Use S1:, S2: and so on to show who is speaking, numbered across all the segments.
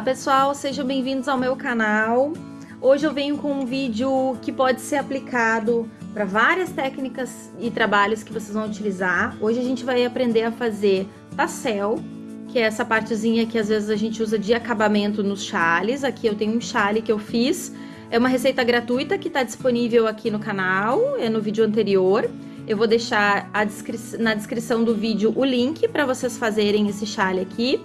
S1: Olá pessoal, sejam bem-vindos ao meu canal. Hoje eu venho com um vídeo que pode ser aplicado para várias técnicas e trabalhos que vocês vão utilizar. Hoje a gente vai aprender a fazer tassel, que é essa partezinha que às vezes a gente usa de acabamento nos chales. Aqui eu tenho um chale que eu fiz, é uma receita gratuita que está disponível aqui no canal, é no vídeo anterior. Eu vou deixar descri na descrição do vídeo o link para vocês fazerem esse chale aqui.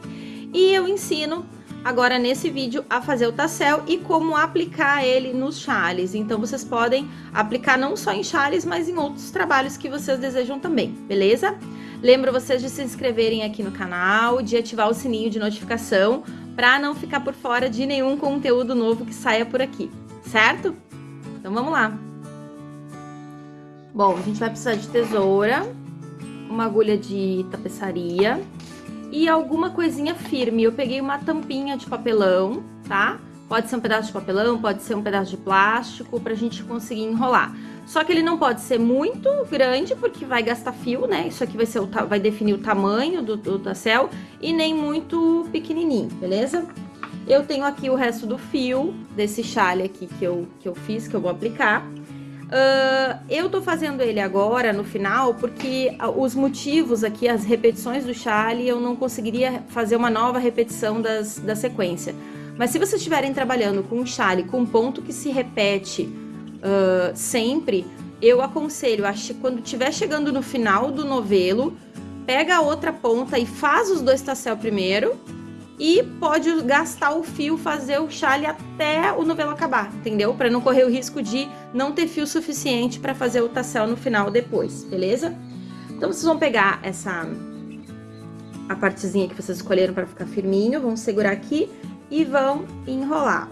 S1: E eu ensino agora nesse vídeo a fazer o tassel e como aplicar ele nos chales. Então vocês podem aplicar não só em chales, mas em outros trabalhos que vocês desejam também, beleza? Lembro vocês de se inscreverem aqui no canal, de ativar o sininho de notificação para não ficar por fora de nenhum conteúdo novo que saia por aqui, certo? Então vamos lá. Bom, a gente vai precisar de tesoura, uma agulha de tapeçaria, e alguma coisinha firme. Eu peguei uma tampinha de papelão, tá? Pode ser um pedaço de papelão, pode ser um pedaço de plástico, pra gente conseguir enrolar. Só que ele não pode ser muito grande, porque vai gastar fio, né? Isso aqui vai, ser o, vai definir o tamanho do, do tassel, e nem muito pequenininho, beleza? Eu tenho aqui o resto do fio desse chale aqui que eu, que eu fiz, que eu vou aplicar. Uh, eu tô fazendo ele agora, no final, porque os motivos aqui, as repetições do chale, eu não conseguiria fazer uma nova repetição das, da sequência. Mas se vocês estiverem trabalhando com um chale com um ponto que se repete uh, sempre, eu aconselho, quando estiver chegando no final do novelo, pega a outra ponta e faz os dois tassel primeiro, e pode gastar o fio, fazer o chale até o novelo acabar, entendeu? Para não correr o risco de não ter fio suficiente para fazer o tassel no final depois, beleza? Então vocês vão pegar essa a partezinha que vocês escolheram para ficar firminho, vão segurar aqui e vão enrolar.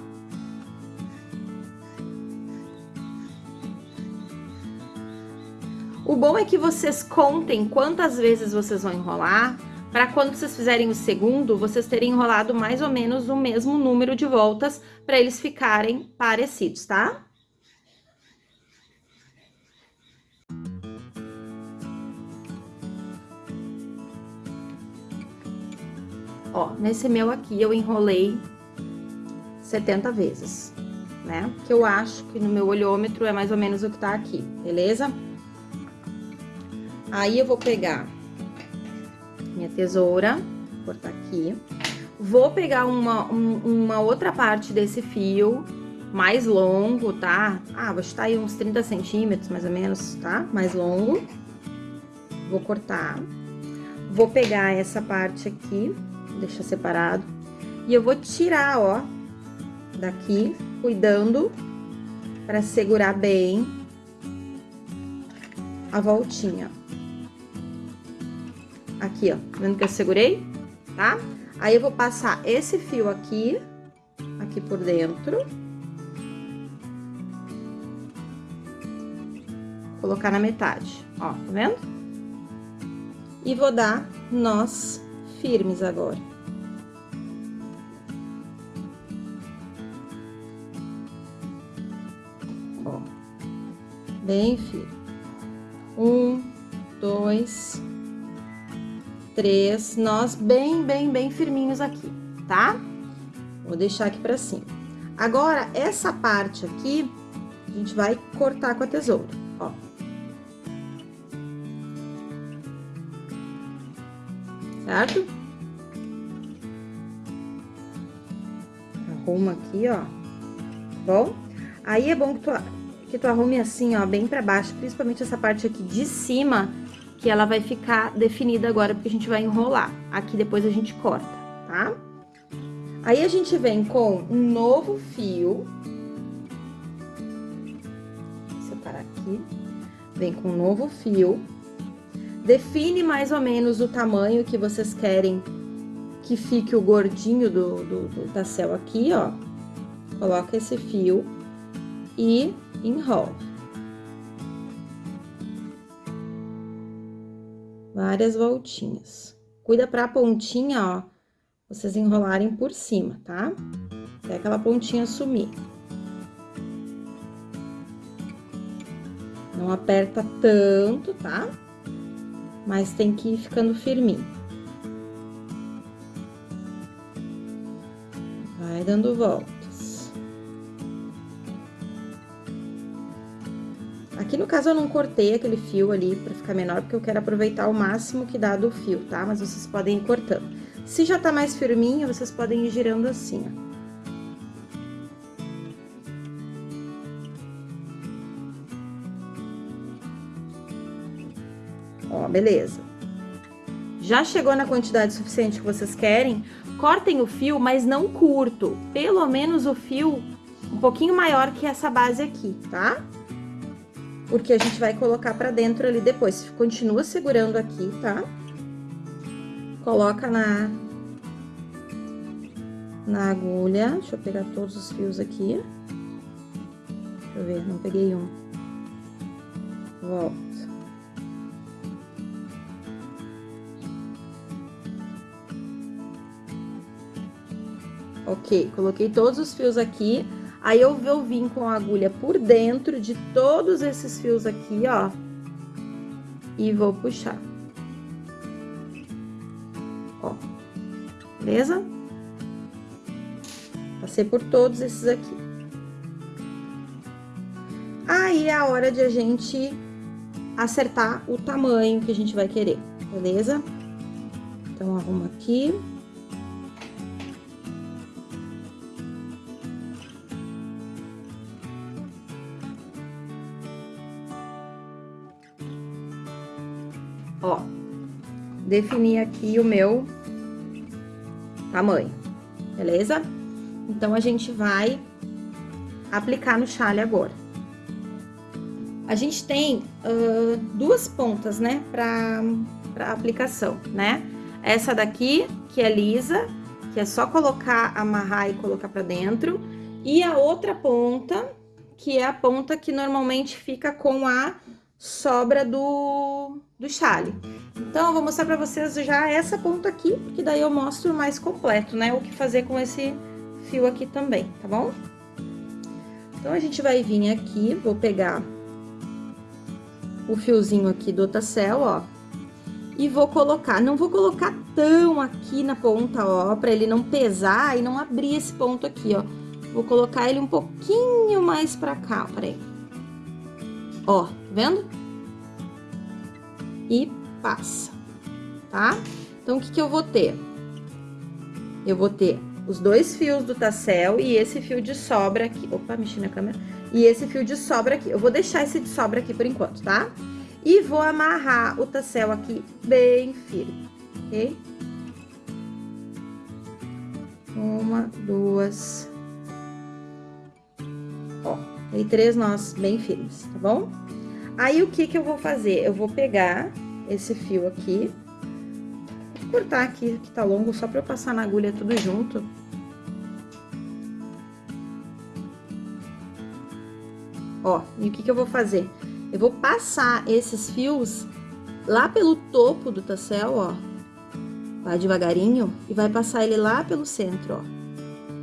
S1: O bom é que vocês contem quantas vezes vocês vão enrolar, para quando vocês fizerem o segundo, vocês terem enrolado mais ou menos o mesmo número de voltas para eles ficarem parecidos, tá? Ó, nesse meu aqui eu enrolei 70 vezes, né? Que eu acho que no meu olhômetro é mais ou menos o que tá aqui, beleza? Aí eu vou pegar tesoura, cortar aqui. Vou pegar uma, um, uma outra parte desse fio, mais longo, tá? Ah, vou chutar aí uns 30 centímetros, mais ou menos, tá? Mais longo. Vou cortar. Vou pegar essa parte aqui, deixar separado. E eu vou tirar, ó, daqui, cuidando para segurar bem a voltinha. Aqui, ó, tá vendo que eu segurei? Tá? Aí eu vou passar esse fio aqui, aqui por dentro. Colocar na metade, ó, tá vendo? E vou dar nós firmes agora. Ó, bem firme. Um, dois, três nós bem, bem, bem firminhos aqui, tá? Vou deixar aqui pra cima. Agora, essa parte aqui, a gente vai cortar com a tesoura, ó. Certo? Arruma aqui, ó. Bom? Aí, é bom que tu, que tu arrume assim, ó, bem pra baixo, principalmente essa parte aqui de cima, que ela vai ficar definida agora, porque a gente vai enrolar. Aqui depois a gente corta, tá? Aí a gente vem com um novo fio. Vou separar aqui. Vem com um novo fio. Define mais ou menos o tamanho que vocês querem que fique o gordinho do, do, do tassel aqui, ó. Coloca esse fio e enrola. Várias voltinhas. Cuida pra pontinha, ó, vocês enrolarem por cima, tá? Até aquela pontinha sumir. Não aperta tanto, tá? Mas tem que ir ficando firminho. Vai dando voltas. Aqui no caso eu não cortei aquele fio ali pra ficar menor, porque eu quero aproveitar o máximo que dá do fio, tá? Mas vocês podem ir cortando. Se já tá mais firminho, vocês podem ir girando assim, ó. Ó, beleza. Já chegou na quantidade suficiente que vocês querem, cortem o fio, mas não curto. Pelo menos o fio um pouquinho maior que essa base aqui, tá? Porque a gente vai colocar pra dentro ali depois. Continua segurando aqui, tá? Coloca na... Na agulha. Deixa eu pegar todos os fios aqui. Deixa eu ver, não peguei um. Volta. Ok, coloquei todos os fios aqui. Aí eu vou vir com a agulha por dentro de todos esses fios aqui, ó. E vou puxar. Ó. Beleza? Passei por todos esses aqui. Aí é a hora de a gente acertar o tamanho que a gente vai querer, beleza? Então, arruma aqui. Defini aqui o meu tamanho, beleza? Então, a gente vai aplicar no chale agora. A gente tem uh, duas pontas, né, pra aplicação, né? Essa daqui, que é lisa, que é só colocar, amarrar e colocar pra dentro. E a outra ponta, que é a ponta que normalmente fica com a sobra do, do chale. Então, eu vou mostrar pra vocês já essa ponta aqui, porque daí eu mostro mais completo, né? O que fazer com esse fio aqui também, tá bom? Então, a gente vai vir aqui, vou pegar o fiozinho aqui do Otacel, ó, e vou colocar, não vou colocar tão aqui na ponta, ó, pra ele não pesar e não abrir esse ponto aqui, ó. Vou colocar ele um pouquinho mais pra cá, peraí. Ó, vendo? E passa, tá? Então, o que que eu vou ter? Eu vou ter os dois fios do tassel e esse fio de sobra aqui. Opa, mexi na câmera. E esse fio de sobra aqui. Eu vou deixar esse de sobra aqui por enquanto, tá? E vou amarrar o tassel aqui bem firme, ok? Uma, duas... Ó, tem três nós bem firmes, tá bom? Aí, o que que eu vou fazer? Eu vou pegar esse fio aqui, cortar aqui, que tá longo, só pra eu passar na agulha tudo junto. Ó, e o que que eu vou fazer? Eu vou passar esses fios lá pelo topo do tassel, ó. Vai devagarinho e vai passar ele lá pelo centro, ó.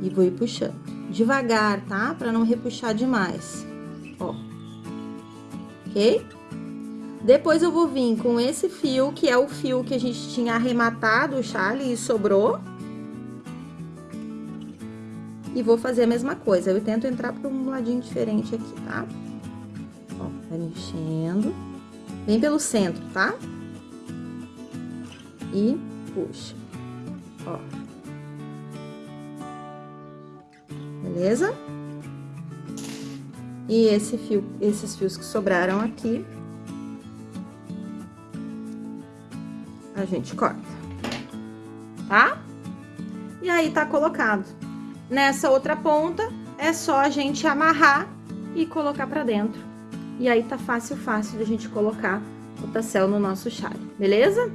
S1: E vou ir puxando. Devagar, tá? Pra não repuxar demais. Ok? Depois eu vou vir com esse fio, que é o fio que a gente tinha arrematado o chale e sobrou. E vou fazer a mesma coisa. Eu tento entrar por um ladinho diferente aqui, tá? Ó, vai mexendo. Vem pelo centro, tá? E puxa. Ó. Beleza? E esse fio, esses fios que sobraram aqui, a gente corta, tá? E aí, tá colocado. Nessa outra ponta, é só a gente amarrar e colocar pra dentro. E aí, tá fácil, fácil de a gente colocar o tassel no nosso chale, beleza?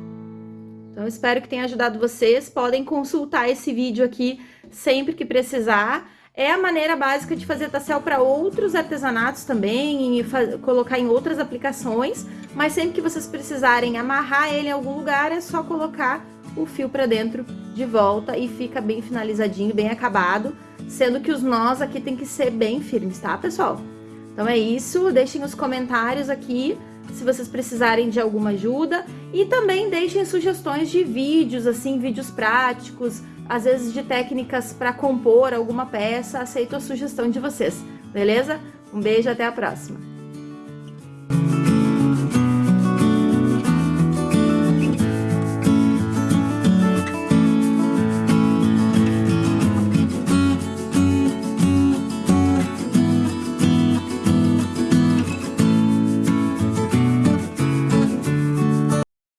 S1: Então, espero que tenha ajudado vocês. Podem consultar esse vídeo aqui sempre que precisar. É a maneira básica de fazer tassel para outros artesanatos também, e colocar em outras aplicações, mas sempre que vocês precisarem amarrar ele em algum lugar, é só colocar o fio para dentro de volta e fica bem finalizadinho, bem acabado, sendo que os nós aqui tem que ser bem firmes, tá, pessoal? Então é isso, deixem os comentários aqui se vocês precisarem de alguma ajuda e também deixem sugestões de vídeos, assim, vídeos práticos, às vezes de técnicas para compor alguma peça, aceito a sugestão de vocês, beleza? Um beijo, até a próxima!